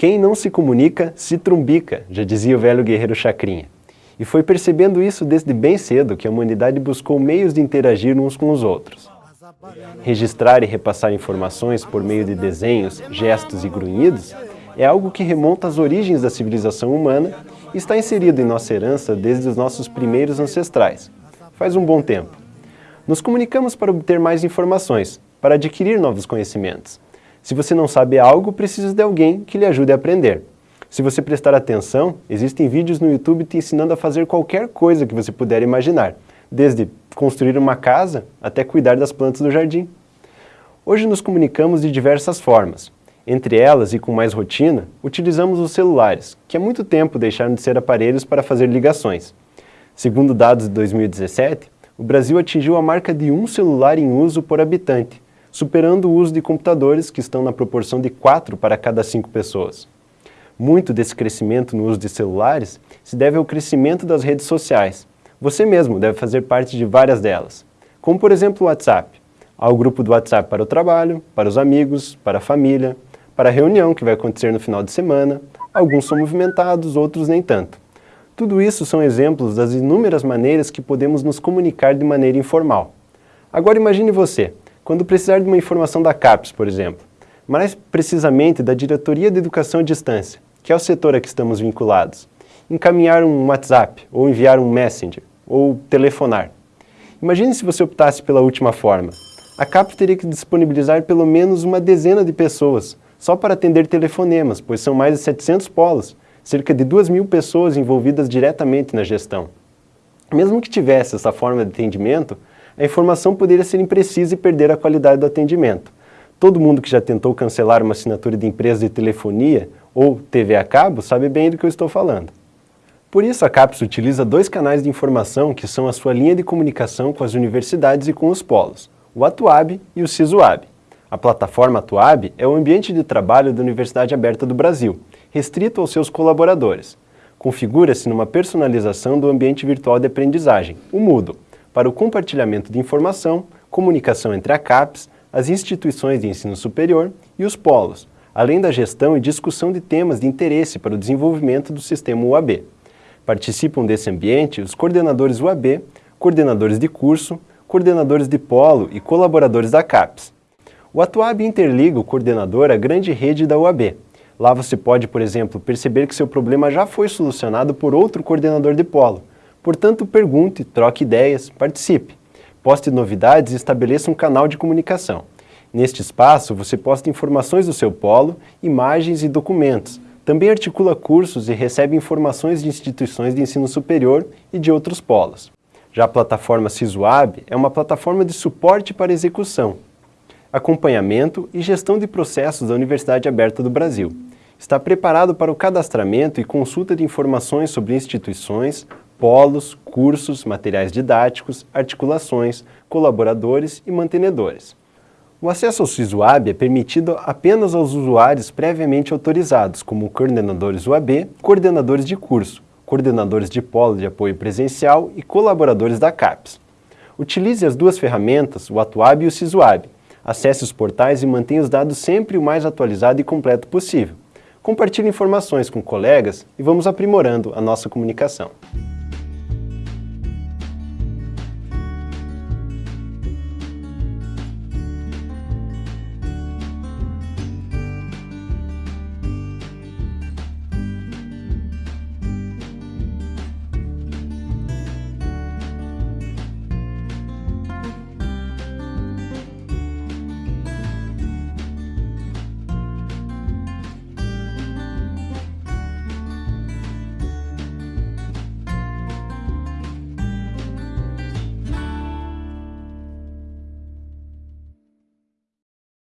Quem não se comunica, se trumbica, já dizia o velho guerreiro Chacrinha. E foi percebendo isso desde bem cedo que a humanidade buscou meios de interagir uns com os outros. Registrar e repassar informações por meio de desenhos, gestos e grunhidos é algo que remonta às origens da civilização humana e está inserido em nossa herança desde os nossos primeiros ancestrais, faz um bom tempo. Nos comunicamos para obter mais informações, para adquirir novos conhecimentos. Se você não sabe algo, precisa de alguém que lhe ajude a aprender. Se você prestar atenção, existem vídeos no YouTube te ensinando a fazer qualquer coisa que você puder imaginar, desde construir uma casa até cuidar das plantas do jardim. Hoje nos comunicamos de diversas formas. Entre elas, e com mais rotina, utilizamos os celulares, que há muito tempo deixaram de ser aparelhos para fazer ligações. Segundo dados de 2017, o Brasil atingiu a marca de um celular em uso por habitante, superando o uso de computadores que estão na proporção de 4 para cada 5 pessoas. Muito desse crescimento no uso de celulares se deve ao crescimento das redes sociais. Você mesmo deve fazer parte de várias delas, como por exemplo o WhatsApp. Há o grupo do WhatsApp para o trabalho, para os amigos, para a família, para a reunião que vai acontecer no final de semana. Alguns são movimentados, outros nem tanto. Tudo isso são exemplos das inúmeras maneiras que podemos nos comunicar de maneira informal. Agora imagine você, quando precisar de uma informação da CAPES, por exemplo, mais precisamente da Diretoria de Educação à Distância, que é o setor a que estamos vinculados, encaminhar um WhatsApp, ou enviar um Messenger, ou telefonar. Imagine se você optasse pela última forma. A CAPES teria que disponibilizar pelo menos uma dezena de pessoas, só para atender telefonemas, pois são mais de 700 polos, cerca de 2 mil pessoas envolvidas diretamente na gestão. Mesmo que tivesse essa forma de atendimento, a informação poderia ser imprecisa e perder a qualidade do atendimento. Todo mundo que já tentou cancelar uma assinatura de empresa de telefonia ou TV a cabo sabe bem do que eu estou falando. Por isso a CAPES utiliza dois canais de informação que são a sua linha de comunicação com as universidades e com os polos, o Atuab e o CISUAB. A plataforma Atuab é o ambiente de trabalho da Universidade Aberta do Brasil, restrito aos seus colaboradores. Configura-se numa personalização do ambiente virtual de aprendizagem, o Moodle, para o compartilhamento de informação, comunicação entre a CAPES, as instituições de ensino superior e os polos, além da gestão e discussão de temas de interesse para o desenvolvimento do sistema UAB. Participam desse ambiente os coordenadores UAB, coordenadores de curso, coordenadores de polo e colaboradores da CAPES. O Atuab interliga o coordenador à grande rede da UAB. Lá você pode, por exemplo, perceber que seu problema já foi solucionado por outro coordenador de polo. Portanto, pergunte, troque ideias, participe. Poste novidades e estabeleça um canal de comunicação. Neste espaço, você posta informações do seu polo, imagens e documentos. Também articula cursos e recebe informações de instituições de ensino superior e de outros polos. Já a plataforma CISUAB é uma plataforma de suporte para execução, acompanhamento e gestão de processos da Universidade Aberta do Brasil. Está preparado para o cadastramento e consulta de informações sobre instituições, polos, cursos, materiais didáticos, articulações, colaboradores e mantenedores. O acesso ao SysUAB é permitido apenas aos usuários previamente autorizados, como coordenadores UAB, coordenadores de curso, coordenadores de polo de apoio presencial e colaboradores da CAPES. Utilize as duas ferramentas, o Atuab e o SysUAB, Acesse os portais e mantenha os dados sempre o mais atualizado e completo possível. Compartilhe informações com colegas e vamos aprimorando a nossa comunicação.